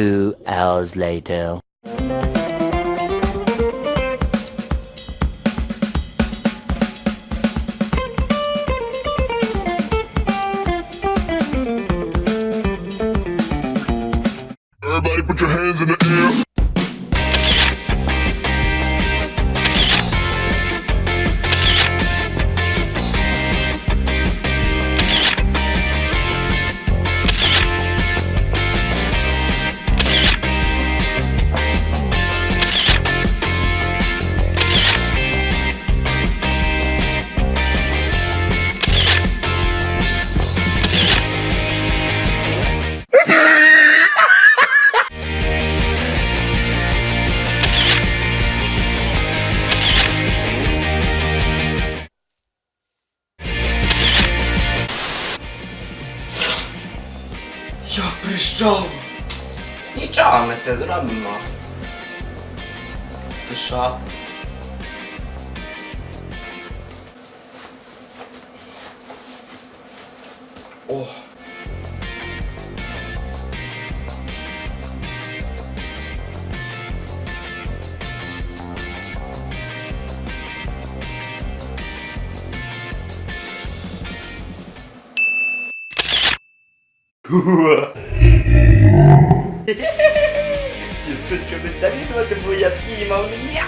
Two hours later. Everybody put your hands in the air. Прийшов. Нічого, ми це зробимо. Ти що? О. Ті сучка, будуть завідувати, бо я такий ні.